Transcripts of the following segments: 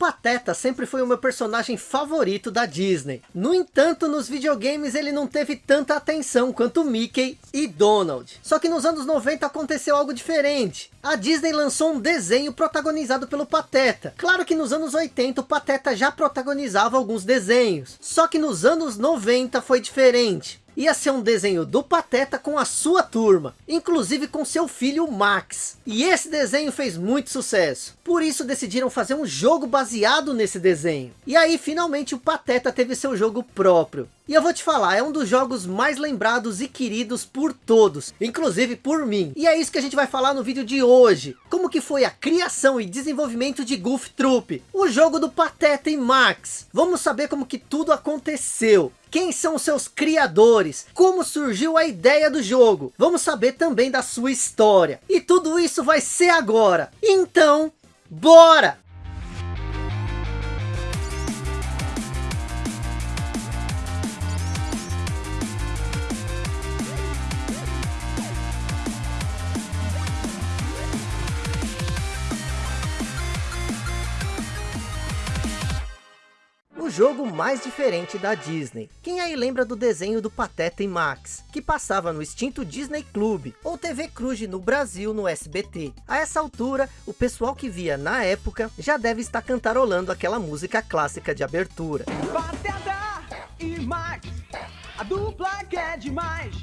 Pateta sempre foi o meu personagem favorito da Disney. No entanto, nos videogames ele não teve tanta atenção quanto Mickey e Donald. Só que nos anos 90 aconteceu algo diferente. A Disney lançou um desenho protagonizado pelo Pateta. Claro que nos anos 80 o Pateta já protagonizava alguns desenhos. Só que nos anos 90 foi diferente ia ser um desenho do Pateta com a sua turma, inclusive com seu filho Max. E esse desenho fez muito sucesso, por isso decidiram fazer um jogo baseado nesse desenho. E aí finalmente o Pateta teve seu jogo próprio. E eu vou te falar, é um dos jogos mais lembrados e queridos por todos, inclusive por mim. E é isso que a gente vai falar no vídeo de hoje. Como que foi a criação e desenvolvimento de Goof Troop, o jogo do Pateta e Max. Vamos saber como que tudo aconteceu. Quem são seus criadores? Como surgiu a ideia do jogo? Vamos saber também da sua história. E tudo isso vai ser agora. Então, bora! Jogo mais diferente da Disney. Quem aí lembra do desenho do Pateta e Max, que passava no extinto Disney Club, ou TV Cruz no Brasil no SBT. A essa altura, o pessoal que via na época, já deve estar cantarolando aquela música clássica de abertura. Pateta e Max, a dupla que é demais.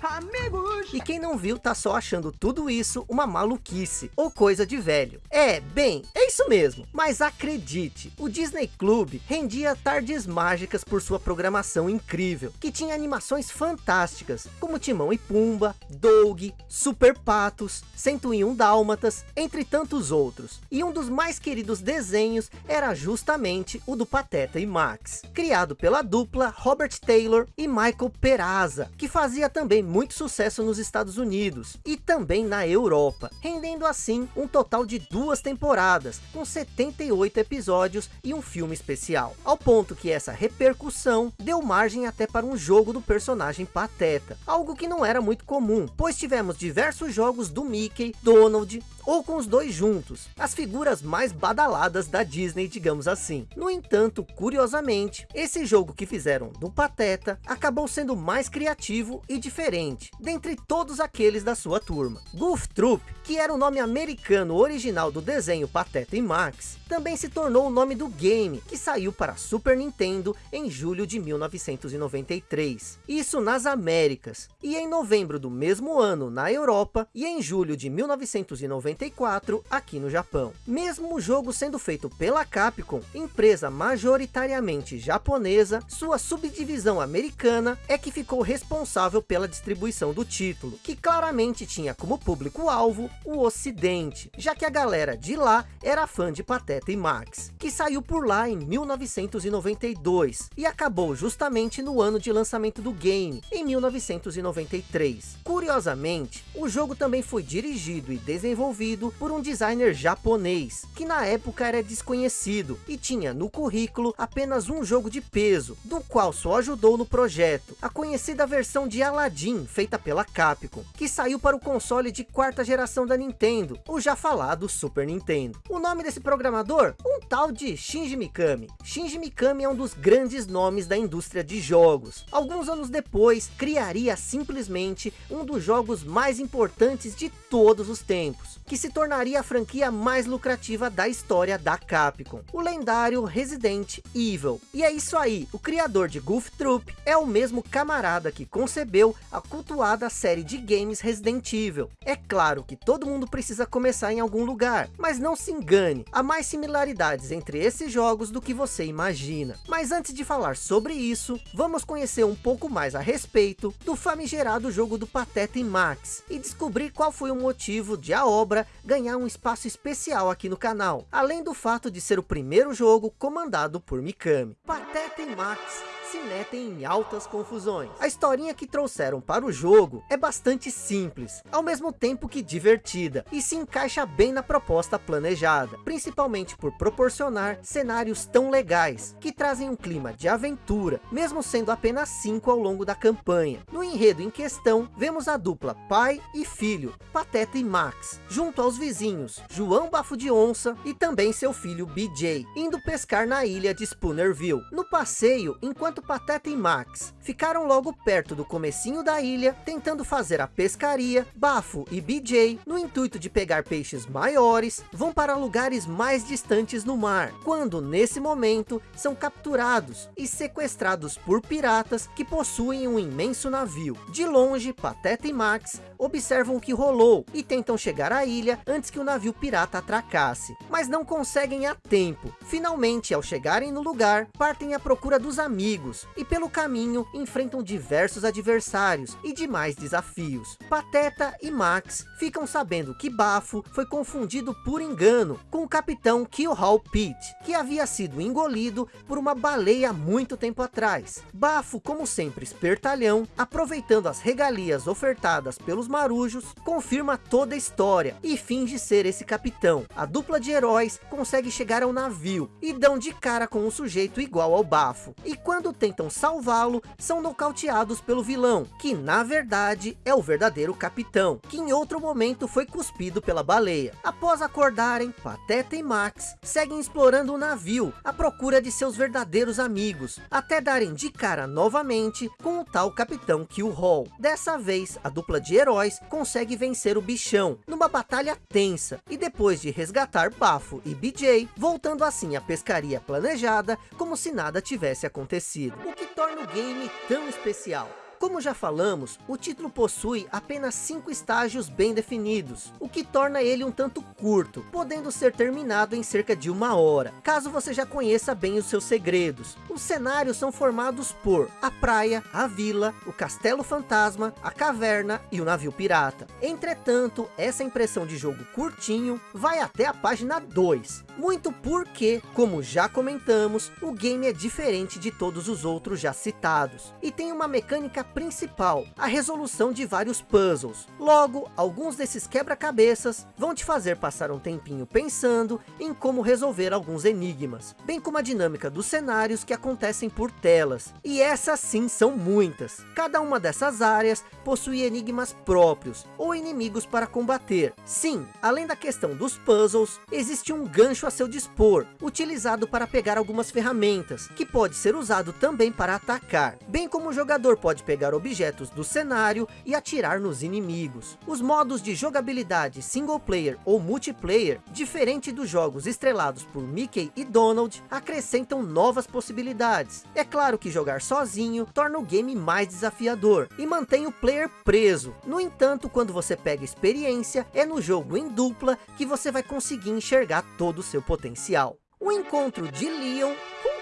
Amigos! E quem não viu tá só achando tudo isso uma maluquice ou coisa de velho. É, bem, é isso mesmo. Mas acredite, o Disney Club rendia tardes mágicas por sua programação incrível, que tinha animações fantásticas, como Timão e Pumba, Doug, Super Patos, 101 Dálmatas, entre tantos outros. E um dos mais queridos desenhos era justamente o do Pateta e Max, criado pela dupla Robert Taylor e Michael Peraza, que fazia também muito sucesso nos Estados Unidos e também na Europa, rendendo assim um total de duas temporadas, com 78 episódios e um filme especial, ao ponto que essa repercussão deu margem até para um jogo do personagem Pateta, algo que não era muito comum, pois tivemos diversos jogos do Mickey, Donald, ou com os dois juntos, as figuras mais badaladas da Disney, digamos assim. No entanto, curiosamente, esse jogo que fizeram do Pateta acabou sendo mais criativo e diferente, dentre todos aqueles da sua turma. Goof Troop, que era o nome americano original do desenho Pateta e Max, também se tornou o nome do game, que saiu para Super Nintendo em julho de 1993. Isso nas Américas. E em novembro do mesmo ano na Europa, e em julho de 1993, 94 aqui no Japão. Mesmo o jogo sendo feito pela Capcom, empresa majoritariamente japonesa, sua subdivisão americana é que ficou responsável pela distribuição do título, que claramente tinha como público-alvo o ocidente, já que a galera de lá era fã de Pateta e Max, que saiu por lá em 1992 e acabou justamente no ano de lançamento do game, em 1993. Curiosamente, o jogo também foi dirigido e desenvolvido por um designer japonês, que na época era desconhecido e tinha no currículo apenas um jogo de peso, do qual só ajudou no projeto, a conhecida versão de Aladdin, feita pela Capcom, que saiu para o console de quarta geração da Nintendo, o já falado Super Nintendo. O nome desse programador? Um tal de Shinji Mikami. Shinji Mikami é um dos grandes nomes da indústria de jogos. Alguns anos depois, criaria simplesmente um dos jogos mais importantes de todos os tempos, que se tornaria a franquia mais lucrativa da história da Capcom, o lendário Resident Evil. E é isso aí, o criador de Goof Troop é o mesmo camarada que concebeu a cultuada série de games Resident Evil. É claro que todo mundo precisa começar em algum lugar, mas não se engane, há mais similaridades entre esses jogos do que você imagina. Mas antes de falar sobre isso, vamos conhecer um pouco mais a respeito do famigerado jogo do Pateta e Max, e descobrir qual foi o motivo de a obra ganhar um espaço especial aqui no canal, além do fato de ser o primeiro jogo comandado por Mikami. Pateta e Max se metem em altas confusões. A historinha que trouxeram para o jogo é bastante simples, ao mesmo tempo que divertida, e se encaixa bem na proposta planejada, principalmente por proporcionar cenários tão legais, que trazem um clima de aventura, mesmo sendo apenas cinco ao longo da campanha. No enredo em questão, vemos a dupla pai e filho, Pateta e Max, junto aos vizinhos, João Bafo de Onça e também seu filho BJ, indo pescar na ilha de Spoonerville. No passeio, enquanto Pateta e Max ficaram logo perto do comecinho da ilha, tentando fazer a pescaria, Bafo e BJ, no intuito de pegar peixes maiores, vão para lugares mais distantes no mar, quando nesse momento são capturados e sequestrados por piratas que possuem um imenso navio. De longe, Pateta e Max observam o que rolou e tentam chegar à ilha antes que o navio pirata atracasse, mas não conseguem a tempo. Finalmente, ao chegarem no lugar, partem à procura dos amigos e pelo caminho enfrentam diversos adversários e demais desafios. Pateta e Max ficam sabendo que Bafo foi confundido por engano com o capitão Killhall Pete, que havia sido engolido por uma baleia muito tempo atrás. Bafo, como sempre espertalhão, aproveitando as regalias ofertadas pelos marujos, confirma toda a história e finge ser esse capitão. A dupla de heróis consegue chegar ao navio e dão de cara com um sujeito igual ao Bafo. E quando tentam salvá-lo, são nocauteados pelo vilão, que na verdade é o verdadeiro capitão, que em outro momento foi cuspido pela baleia. Após acordarem, Pateta e Max seguem explorando o navio à procura de seus verdadeiros amigos, até darem de cara novamente com o tal capitão Kill Hall. Dessa vez, a dupla de heróis consegue vencer o bichão, numa batalha tensa, e depois de resgatar Bafo e BJ, voltando assim à pescaria planejada, como se nada tivesse acontecido. O que torna o game tão especial? Como já falamos, o título possui apenas cinco estágios bem definidos, o que torna ele um tanto curto, podendo ser terminado em cerca de uma hora, caso você já conheça bem os seus segredos. Os cenários são formados por a praia, a vila, o castelo fantasma, a caverna e o navio pirata. Entretanto, essa impressão de jogo curtinho vai até a página 2, muito porque, como já comentamos, o game é diferente de todos os outros já citados, e tem uma mecânica principal, a resolução de vários puzzles. Logo, alguns desses quebra-cabeças vão te fazer passar um tempinho pensando em como resolver alguns enigmas, bem como a dinâmica dos cenários que acontecem por telas. E essas sim são muitas. Cada uma dessas áreas possui enigmas próprios, ou inimigos para combater. Sim, além da questão dos puzzles, existe um gancho a seu dispor, utilizado para pegar algumas ferramentas, que pode ser usado também para atacar, bem como o jogador pode pegar pegar objetos do cenário e atirar nos inimigos. Os modos de jogabilidade single player ou multiplayer, diferente dos jogos estrelados por Mickey e Donald, acrescentam novas possibilidades. É claro que jogar sozinho torna o game mais desafiador e mantém o player preso. No entanto, quando você pega experiência, é no jogo em dupla que você vai conseguir enxergar todo o seu potencial. O encontro de Leon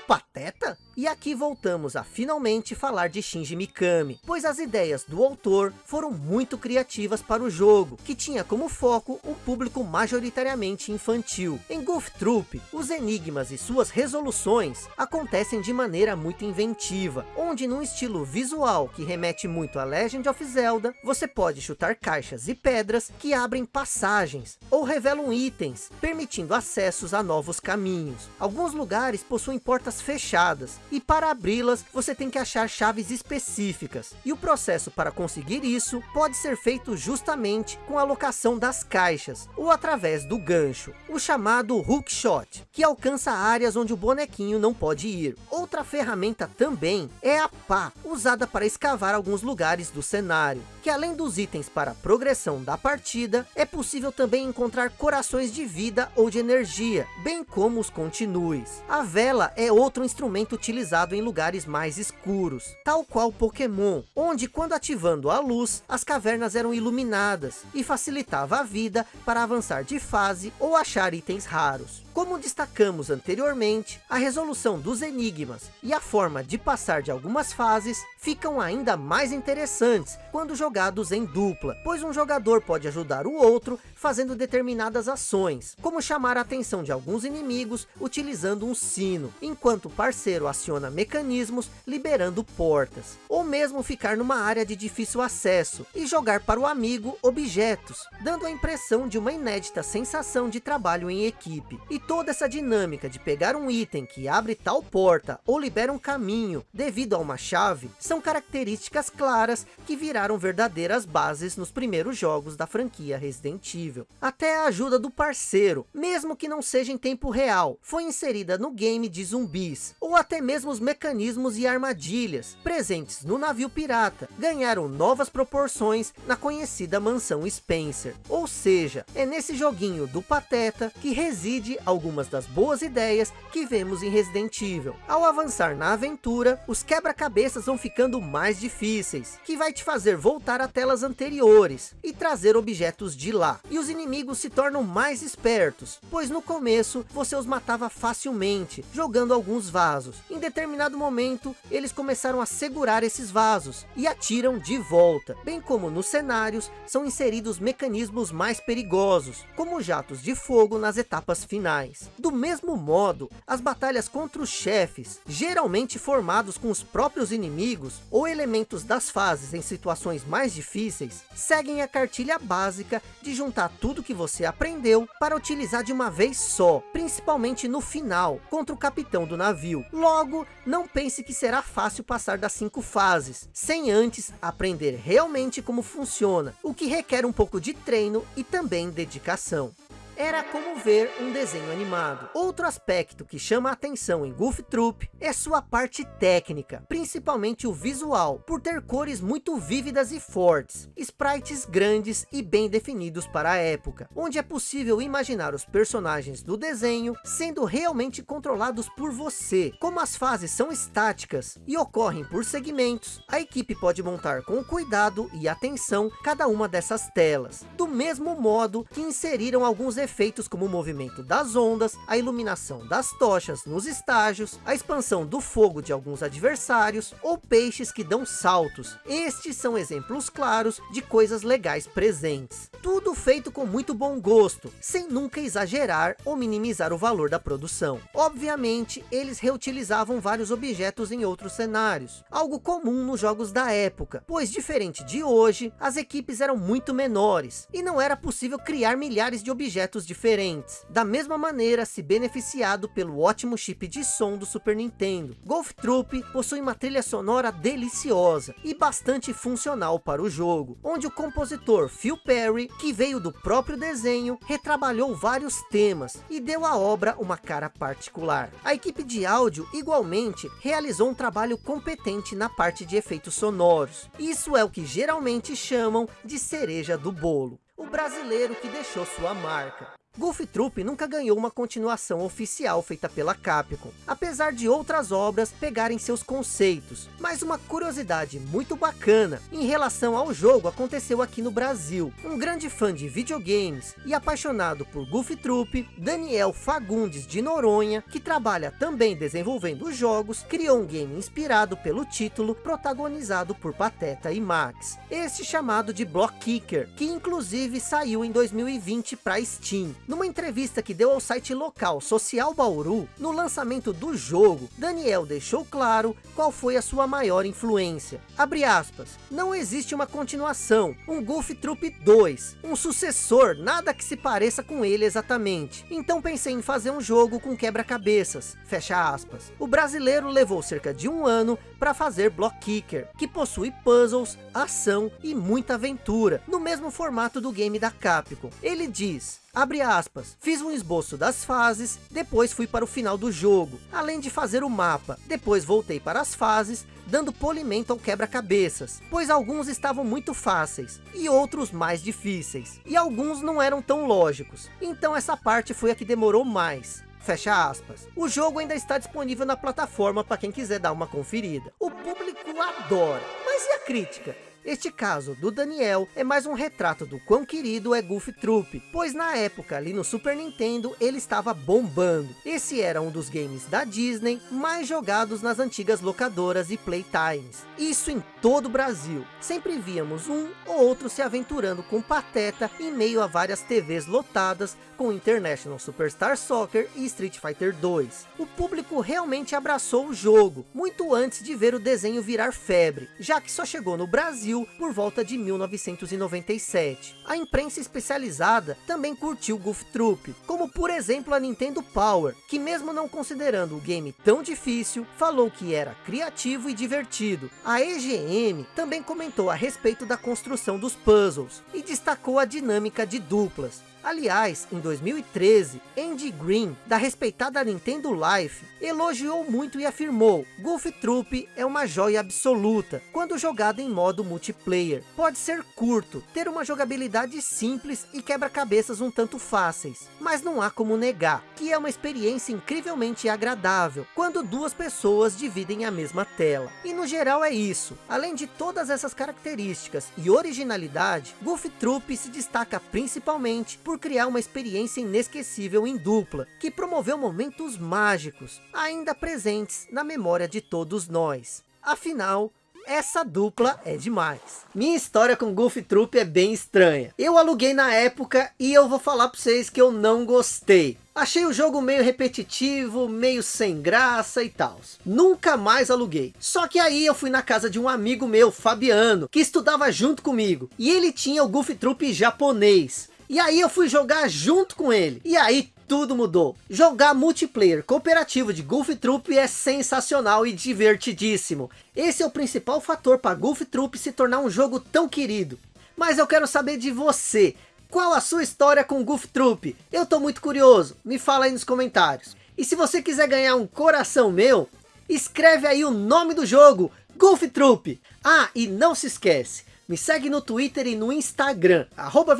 Pateta? E aqui voltamos a finalmente falar de Shinji Mikami, pois as ideias do autor foram muito criativas para o jogo, que tinha como foco um público majoritariamente infantil. Em Goof Troop, os enigmas e suas resoluções acontecem de maneira muito inventiva, onde num estilo visual que remete muito a Legend of Zelda, você pode chutar caixas e pedras que abrem passagens, ou revelam itens, permitindo acessos a novos caminhos. Alguns lugares possuem portas fechadas, e para abri-las você tem que achar chaves específicas. E o processo para conseguir isso pode ser feito justamente com a alocação das caixas ou através do gancho, o chamado hook shot, que alcança áreas onde o bonequinho não pode ir. Outra ferramenta também é a pá, usada para escavar alguns lugares do cenário, que além dos itens para progressão da partida, é possível também encontrar corações de vida ou de energia, bem como os continues. A vela é outro instrumento utilizado em lugares mais escuros, tal qual Pokémon, onde quando ativando a luz, as cavernas eram iluminadas e facilitava a vida para avançar de fase ou achar itens raros. Como destacamos anteriormente, a resolução dos enigmas e a forma de passar de algumas fases ficam ainda mais interessantes quando jogados em dupla, pois um jogador pode ajudar o outro fazendo determinadas ações, como chamar a atenção de alguns inimigos utilizando um sino, enquanto o parceiro aciona mecanismos liberando portas, ou mesmo ficar numa área de difícil acesso e jogar para o amigo objetos, dando a impressão de uma inédita sensação de trabalho em equipe. E toda essa dinâmica de pegar um item que abre tal porta ou libera um caminho devido a uma chave, são características claras que viraram verdadeiras bases nos primeiros jogos da franquia Resident Evil. Até a ajuda do parceiro, mesmo que não seja em tempo real, foi inserida no game de zumbis, ou até mesmo os mecanismos e armadilhas presentes no navio pirata, ganharam novas proporções na conhecida mansão Spencer. Ou seja, é nesse joguinho do Pateta que reside algumas das boas ideias que vemos em Resident Evil. Ao avançar na aventura, os quebra-cabeças vão ficando mais difíceis, que vai te fazer voltar a telas anteriores e trazer objetos de lá. E os inimigos se tornam mais espertos, pois no começo você os matava facilmente, jogando alguns vasos. Em determinado momento, eles começaram a segurar esses vasos e atiram de volta. Bem como nos cenários, são inseridos mecanismos mais perigosos, como jatos de fogo nas etapas finais. Do mesmo modo, as batalhas contra os chefes, geralmente formados com os próprios inimigos ou elementos das fases em situações mais difíceis, seguem a cartilha básica de juntar tudo que você aprendeu para utilizar de uma vez só, principalmente no final, contra o capitão do navio. Logo, não pense que será fácil passar das cinco fases, sem antes aprender realmente como funciona, o que requer um pouco de treino e também dedicação era como ver um desenho animado. Outro aspecto que chama a atenção em Goof Troop é sua parte técnica, principalmente o visual, por ter cores muito vívidas e fortes, sprites grandes e bem definidos para a época, onde é possível imaginar os personagens do desenho sendo realmente controlados por você. Como as fases são estáticas e ocorrem por segmentos, a equipe pode montar com cuidado e atenção cada uma dessas telas, do mesmo modo que inseriram alguns efeitos como o movimento das ondas, a iluminação das tochas nos estágios, a expansão do fogo de alguns adversários, ou peixes que dão saltos. Estes são exemplos claros de coisas legais presentes. Tudo feito com muito bom gosto, sem nunca exagerar ou minimizar o valor da produção. Obviamente, eles reutilizavam vários objetos em outros cenários, algo comum nos jogos da época, pois diferente de hoje, as equipes eram muito menores, e não era possível criar milhares de objetos diferentes. Da mesma maneira, se beneficiado pelo ótimo chip de som do Super Nintendo. Golf Troop possui uma trilha sonora deliciosa e bastante funcional para o jogo, onde o compositor Phil Perry, que veio do próprio desenho, retrabalhou vários temas e deu à obra uma cara particular. A equipe de áudio igualmente realizou um trabalho competente na parte de efeitos sonoros. Isso é o que geralmente chamam de cereja do bolo o brasileiro que deixou sua marca. Golf Troop nunca ganhou uma continuação oficial feita pela Capcom, apesar de outras obras pegarem seus conceitos. Mas uma curiosidade muito bacana em relação ao jogo aconteceu aqui no Brasil. Um grande fã de videogames e apaixonado por Golf Troop, Daniel Fagundes de Noronha, que trabalha também desenvolvendo jogos, criou um game inspirado pelo título, protagonizado por Pateta e Max. Este chamado de Block Kicker, que inclusive saiu em 2020 para Steam. Numa entrevista que deu ao site local Social Bauru, no lançamento do jogo, Daniel deixou claro qual foi a sua maior influência. Abre aspas, não existe uma continuação, um Golf Troop 2, um sucessor, nada que se pareça com ele exatamente. Então pensei em fazer um jogo com quebra-cabeças, fecha aspas. O brasileiro levou cerca de um ano para fazer Block Kicker, que possui puzzles, ação e muita aventura, no mesmo formato do game da Capcom. Ele diz, Abre aspas, fiz um esboço das fases, depois fui para o final do jogo, além de fazer o mapa, depois voltei para as fases, dando polimento ao quebra-cabeças, pois alguns estavam muito fáceis, e outros mais difíceis, e alguns não eram tão lógicos, então essa parte foi a que demorou mais. Fecha aspas. O jogo ainda está disponível na plataforma para quem quiser dar uma conferida. O público adora, mas e a crítica? Este caso do Daniel é mais um retrato do quão querido é Goof Troop, pois na época ali no Super Nintendo ele estava bombando. Esse era um dos games da Disney mais jogados nas antigas locadoras e playtimes. Isso em todo o Brasil. Sempre víamos um ou outro se aventurando com Pateta em meio a várias TVs lotadas com International Superstar Soccer e Street Fighter 2. O público realmente abraçou o jogo, muito antes de ver o desenho virar febre, já que só chegou no Brasil por volta de 1997. A imprensa especializada também curtiu Goof Troop, como por exemplo a Nintendo Power, que mesmo não considerando o game tão difícil, falou que era criativo e divertido. A EGM também comentou a respeito da construção dos puzzles, e destacou a dinâmica de duplas. Aliás, em 2013, Andy Green, da respeitada Nintendo Life, elogiou muito e afirmou, Golf Troop é uma joia absoluta, quando jogado em modo multiplayer. Pode ser curto, ter uma jogabilidade simples e quebra-cabeças um tanto fáceis, mas não há como negar, que é uma experiência incrivelmente agradável, quando duas pessoas dividem a mesma tela. E no geral é isso, além de todas essas características e originalidade, Golf Troop se destaca principalmente por criar uma experiência inesquecível em dupla, que promoveu momentos mágicos, ainda presentes na memória de todos nós. Afinal, essa dupla é demais. Minha história com Goof Troop é bem estranha. Eu aluguei na época e eu vou falar para vocês que eu não gostei. Achei o jogo meio repetitivo, meio sem graça e tal. Nunca mais aluguei. Só que aí eu fui na casa de um amigo meu, Fabiano, que estudava junto comigo. E ele tinha o Goof Troop japonês. E aí eu fui jogar junto com ele. E aí tudo mudou. Jogar multiplayer cooperativo de Golf Troop é sensacional e divertidíssimo. Esse é o principal fator para Golf Troop se tornar um jogo tão querido. Mas eu quero saber de você. Qual a sua história com Golf Troop? Eu tô muito curioso. Me fala aí nos comentários. E se você quiser ganhar um coração meu, escreve aí o nome do jogo, Golf Troop. Ah, e não se esquece, me segue no Twitter e no Instagram, arroba.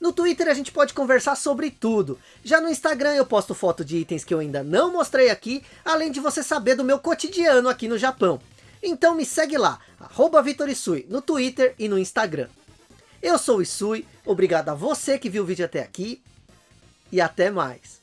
No Twitter a gente pode conversar sobre tudo. Já no Instagram eu posto foto de itens que eu ainda não mostrei aqui, além de você saber do meu cotidiano aqui no Japão. Então me segue lá, arroba Vitorisui, no Twitter e no Instagram. Eu sou o Isui, obrigado a você que viu o vídeo até aqui, e até mais.